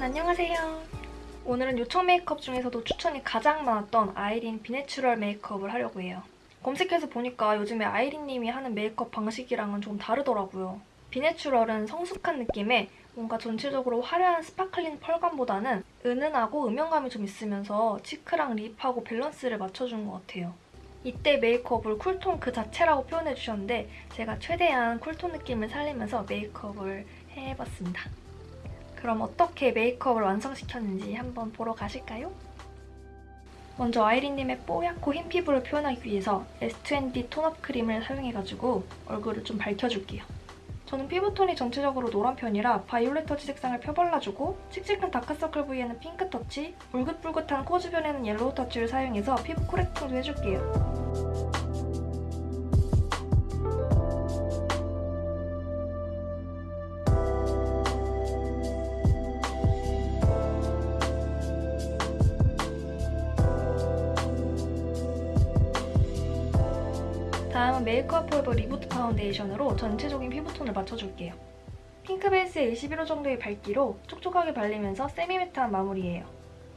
여러분 안녕하세요. 오늘은 요청 메이크업 중에서도 추천이 가장 많았던 아이린 Be Natural 메이크업을 하려고 해요. 검색해서 보니까 요즘에 아이린님이 하는 메이크업 방식이랑은 좀 다르더라고요. Be Natural은 성숙한 느낌의 뭔가 전체적으로 화려한 sparkling pearl감보다는 은은하고 음영감이 좀 있으면서 cheek랑 lip하고 밸런스를 맞춰준 것 같아요. 이때 메이크업을 cool tone 그 자체라고 표현해주셨는데 제가 최대한 cool tone 느낌을 살리면서 메이크업을 해봤습니다. 그럼 어떻게 메이크업을 완성시켰는지 한번 보러 가실까요? 먼저 아이린님의 뽀얗고 흰 피부를 표현하기 위해서 S2ND tone-up 크림을 사용해가지고 얼굴을 좀 밝혀줄게요. 저는 피부톤이 전체적으로 노란 편이라 violet touch 색상을 펴발라주고 칙칙한 다크서클 부위에는 pink touch, 울긋불긋한 코 주변에는 yellow touch를 사용해서 피부 correcting도 해줄게요. 다음은 Make Up For Ever Reboot 파운데이션으로 전체적인 피부톤을 맞춰줄게요. 핑크 베이스에 21호 정도의 밝기로 촉촉하게 발리면서 semi-matte한 마무리예요.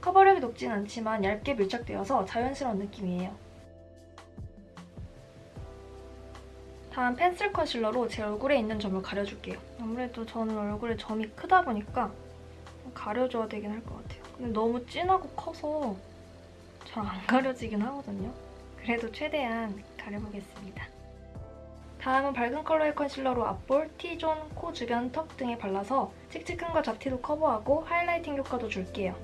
커버력이 높진 않지만 얇게 밀착되어서 자연스러운 느낌이에요. 다음 펜슬 concealer로 제 얼굴에 있는 점을 가려줄게요. 아무래도 저는 얼굴에 점이 크다 보니까 가려줘야 되긴 할 것 같아요. 근데 너무 진하고 커서 잘 안 가려지긴 하거든요. 그래도 최대한 가려보겠습니다. 다음은 밝은 컬러의 concealer로 앞볼, T zone, 코 주변, 턱 등에 발라서 칙칙함과 잡티도 커버하고 highlighting 효과도 줄게요.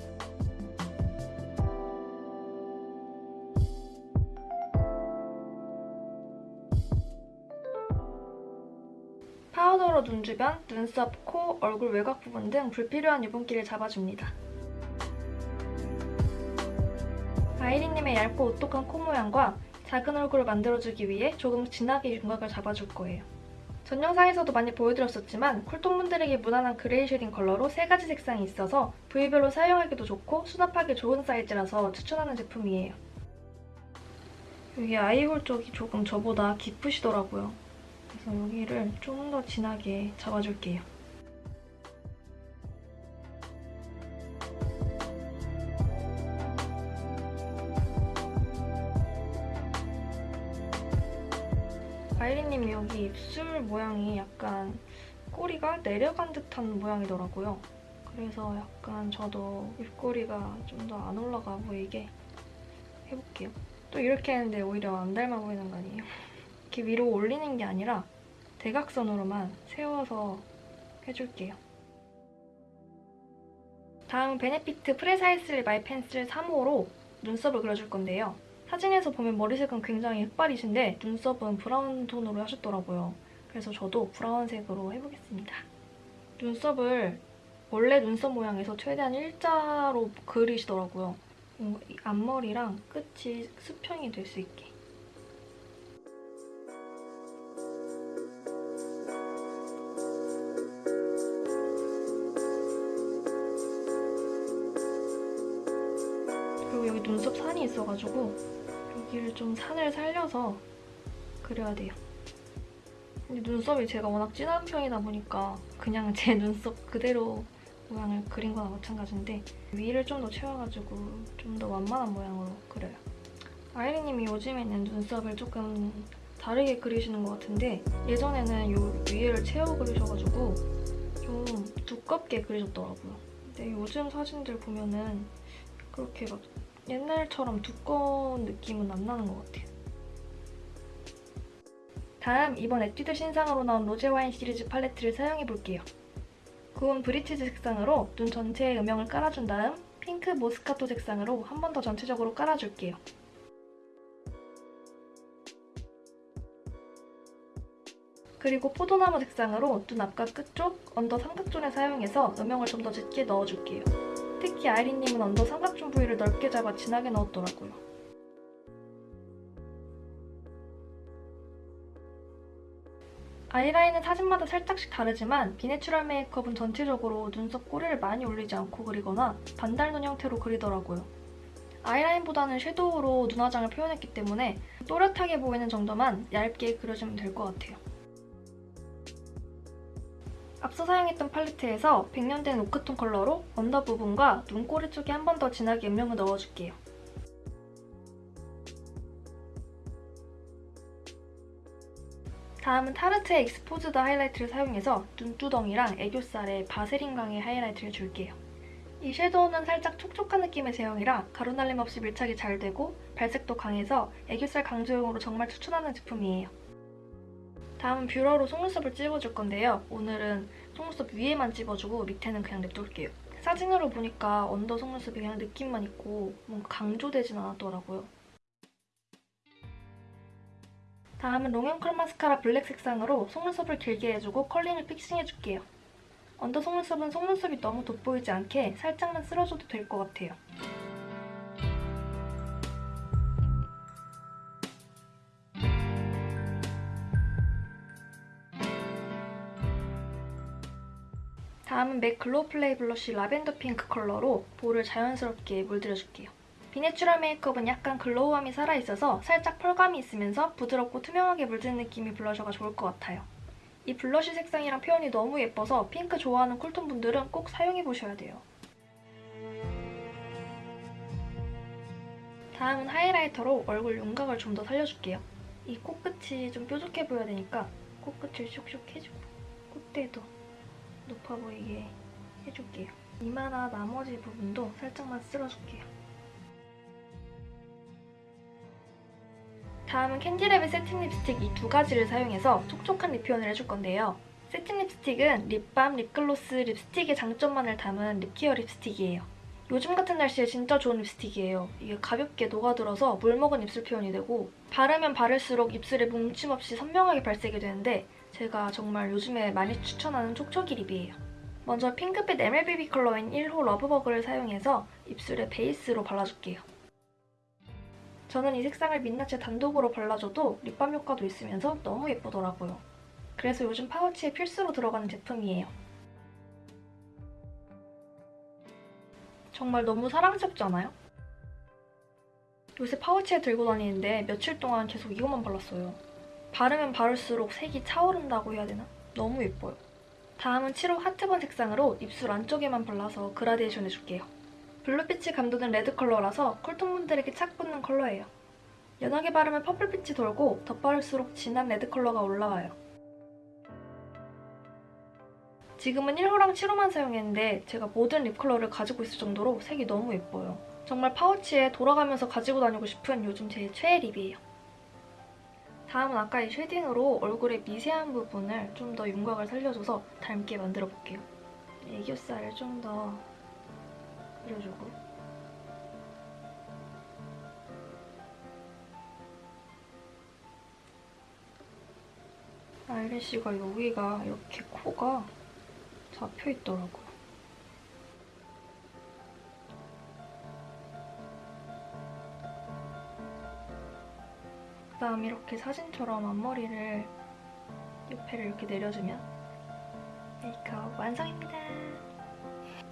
파우더로 눈 주변, 눈썹, 코, 얼굴 외곽 부분 등 불필요한 유분기를 잡아줍니다. 아이린님의 얇고 오똑한 코 모양과 작은 얼굴을 만들어주기 위해 조금 진하게 윤곽을 잡아줄 거예요. 전 영상에서도 많이 보여드렸었지만 cool tone분들에게 무난한 그레이 shading 컬러로 세 가지 색상이 있어서 부위별로 사용하기도 좋고 수납하기 좋은 사이즈라서 추천하는 제품이에요. 여기 eye hole 쪽이 조금 저보다 깊으시더라고요. 그래서 여기를 좀더 진하게 잡아줄게요. 아이린님이 여기 입술 모양이 약간 꼬리가 내려간 듯한 모양이더라고요. 그래서 약간 저도 입꼬리가 좀 더 안 올라가 보이게 해볼게요. 또 이렇게 했는데 오히려 안 닮아 보이는 거 아니에요? 이렇게 위로 올리는 게 아니라 대각선으로만 세워서 해줄게요. 다음은 Benefit Precisely My 펜슬 3호로 눈썹을 그려줄 건데요. 사진에서 보면 머리색은 굉장히 흑발이신데 눈썹은 브라운 톤으로 하셨더라고요. 그래서 저도 브라운색으로 해보겠습니다. 눈썹을 원래 눈썹 모양에서 최대한 일자로 그리시더라고요. 앞머리랑 끝이 수평이 될 수 있게. 좀 산을 살려서 그려야 돼요. 근데 눈썹이 제가 워낙 진한 편이다 보니까 그냥 제 눈썹 그대로 모양을 그린 거나 마찬가지인데 위를 좀 더 채워가지고 좀 더 완만한 모양으로 그려요. 아이리님이 요즘에는 눈썹을 조금 다르게 그리시는 것 같은데 예전에는 요 위를 채워 그리셔가지고 좀 두껍게 그리셨더라고요. 근데 요즘 사진들 보면은 그렇게 막 옛날처럼 두꺼운 느낌은 안 나는 것 같아요. 다음 이번 에뛰드 신상으로 나온 rosé wine 시리즈 팔레트를 사용해볼게요. 구운 브리티지 색상으로 눈 전체에 음영을 깔아준 다음 pink moscato 색상으로 한 번 더 전체적으로 깔아줄게요. 그리고 포도나무 색상으로 눈 앞과 끝쪽, under 삼각zone에 사용해서 음영을 좀 더 짙게 넣어줄게요. 특히 아이린님은 under 삼각zone 부위를 넓게 잡아 진하게 넣었더라고요. 아이라인은 사진마다 살짝씩 다르지만 Be Natural 메이크업은 전체적으로 눈썹 꼬리를 많이 올리지 않고 그리거나 반달 눈 형태로 그리더라고요. 아이라인보다는 shadow로 눈화장을 표현했기 때문에 또렷하게 보이는 정도만 얇게 그려주면 될 것 같아요. 앞서 사용했던 팔레트에서 100년 된 오크통 컬러로 under 부분과 눈꼬리 쪽에 한 번 더 진하게 음영을 넣어줄게요. 다음은 Tarte의 Exposed 하이라이트를 사용해서 눈두덩이랑 애교살에 바세린광의 하이라이트를 줄게요. 이 shadow는 살짝 촉촉한 느낌의 제형이라 가루날림 없이 밀착이 잘 되고 발색도 강해서 애교살 강조용으로 정말 추천하는 제품이에요. 다음은 뷰러로 속눈썹을 찝어줄 건데요. 오늘은 속눈썹 위에만 찝어주고 밑에는 그냥 냅둘게요. 사진으로 보니까 under 속눈썹이 그냥 느낌만 있고 뭔가 강조되진 않았더라고요. 다음은 long and curl 마스카라 블랙 색상으로 속눈썹을 길게 해주고 curling을 fixing해줄게요. under 속눈썹은 속눈썹이 너무 돋보이지 않게 살짝만 쓸어줘도 될 것 같아요. 다음은 MAC Glow Play Blush lavender pink 컬러로 볼을 자연스럽게 물들여줄게요. Be Natural 메이크업은 약간 glow함이 살아있어서 살짝 pearl감이 있으면서 부드럽고 투명하게 물든 느낌이 blusher가 좋을 것 같아요. 이 blush 색상이랑 표현이 너무 예뻐서 핑크 좋아하는 cool tone 분들은 꼭 사용해보셔야 돼요. 다음은 highlighter로 얼굴 윤곽을 좀 더 살려줄게요. 이 코끝이 좀 뾰족해 보여야 되니까 코끝을 슉슉 해주고 콧대도 높아 보이게 해줄게요. 이마나 나머지 부분도 살짝만 쓸어줄게요. 다음은 캔디랩의 세팅 립스틱 이 두 가지를 사용해서 촉촉한 lip 표현을 해줄 건데요. 세팅 립스틱은 lip balm, 립글로스, 립스틱의 장점만을 담은 lip care 립스틱이에요. 요즘 같은 날씨에 진짜 좋은 립스틱이에요. 이게 가볍게 녹아들어서 물먹은 입술 표현이 되고 바르면 바를수록 입술에 뭉침 없이 선명하게 발색이 되는데 제가 정말 요즘에 많이 추천하는 촉촉이 립이에요. 먼저 핑크빛 MLBB 컬러인 1호 러브버그를 사용해서 입술에 베이스로 발라줄게요. 저는 이 색상을 민낯에 단독으로 발라줘도 립밤 효과도 있으면서 너무 예쁘더라고요. 그래서 요즘 파우치에 필수로 들어가는 제품이에요. 정말 너무 사랑스럽지 않아요? 요새 파우치에 들고 다니는데 며칠 동안 계속 이것만 발랐어요. 바르면 바를수록 색이 차오른다고 해야 되나? 너무 예뻐요. 다음은 7호 Heartburn 색상으로 입술 안쪽에만 발라서 그라데이션 해줄게요. blue빛이 감도는 red 컬러라서 cool tone 분들에게 착 붙는 컬러예요. 연하게 바르면 purple빛이 돌고 덧바를수록 진한 red 컬러가 올라와요. 지금은 1호랑 7호만 사용했는데 제가 모든 lip 컬러를 가지고 있을 정도로 색이 너무 예뻐요. 정말 파우치에 돌아가면서 가지고 다니고 싶은 요즘 제 최애 lip이에요. 다음은 아까 이 쉐딩으로 얼굴의 미세한 부분을 좀 더 윤곽을 살려줘서 닮게 만들어 볼게요. 애교살을 좀더 그려주고 아이래쉬가 여기가 이렇게 코가 잡혀있더라고요. 그 다음 이렇게 사진처럼 앞머리를 옆에를 이렇게 내려주면 메이크업 완성입니다.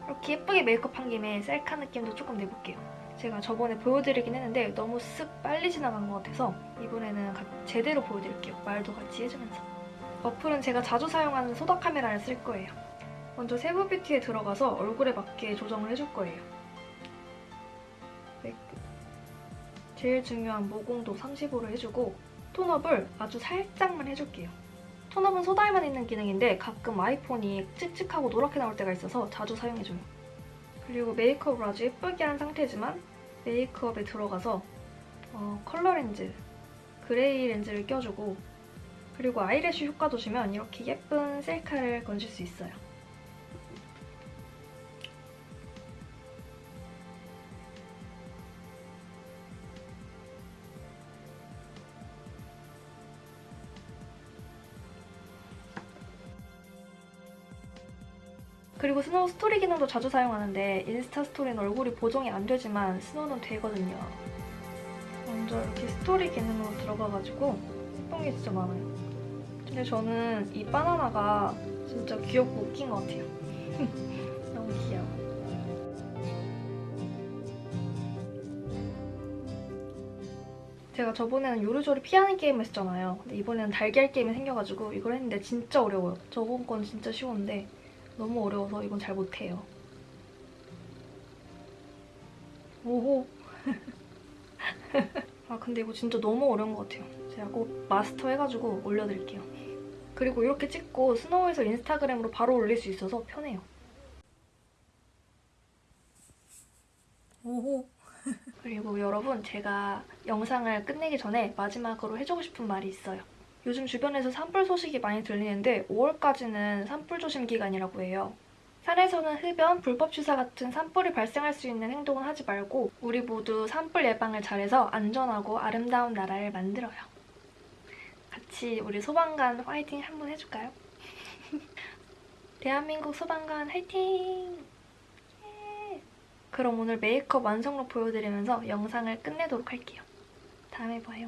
이렇게 예쁘게 메이크업한 김에 셀카 느낌도 조금 내볼게요. 제가 저번에 보여드리긴 했는데 너무 쓱 빨리 지나간 것 같아서 이번에는 제대로 보여드릴게요. 말도 같이 해주면서. 어플은 제가 자주 사용하는 소다 카메라를 쓸 거예요. 먼저 세부 뷰티에 들어가서 얼굴에 맞게 조정을 해줄 거예요. 제일 중요한 모공도 30으로 해주고 tone up을 아주 살짝만 해줄게요. tone up은 소다에만 있는 기능인데 가끔 아이폰이 칙칙하고 노랗게 나올 때가 있어서 자주 사용해줘요. 그리고 메이크업을 아주 예쁘게 한 상태지만 메이크업에 들어가서 어, 컬러 렌즈, gray 렌즈를 껴주고 그리고 eyelash 효과도 주면 이렇게 예쁜 셀카를 건질 수 있어요. 그리고 스노우 스토리 기능도 자주 사용하는데 인스타 스토리는 얼굴이 보정이 안 되지만 스노우는 되거든요. 먼저 이렇게 스토리 기능으로 들어가가지고 예쁜 게 진짜 많아요. 근데 저는 이 바나나가 진짜 귀엽고 웃긴 것 같아요. 너무 귀여워. 제가 저번에는 요리조리 피하는 게임 했잖아요. 근데 이번에는 달걀 게임이 생겨가지고 이걸 했는데 진짜 어려워요. 저번 건 진짜 쉬웠는데 너무 어려워서 이건 잘 못해요. 오호. 아 근데 이거 진짜 너무 어려운 것 같아요. 제가 꼭 마스터 해가지고 올려드릴게요. 그리고 이렇게 찍고 스노우에서 인스타그램으로 바로 올릴 수 있어서 편해요. 오호. 그리고 여러분 제가 영상을 끝내기 전에 마지막으로 해주고 싶은 말이 있어요. 요즘 주변에서 산불 소식이 많이 들리는데 5월까지는 산불 조심 기간이라고 해요. 산에서는 흡연, 불법 취사 같은 산불이 발생할 수 있는 행동은 하지 말고 우리 모두 산불 예방을 잘해서 안전하고 아름다운 나라를 만들어요. 같이 우리 소방관 화이팅 한번 해줄까요? 대한민국 소방관 화이팅! 예! 그럼 오늘 메이크업 완성록 보여드리면서 영상을 끝내도록 할게요. 다음에 봐요.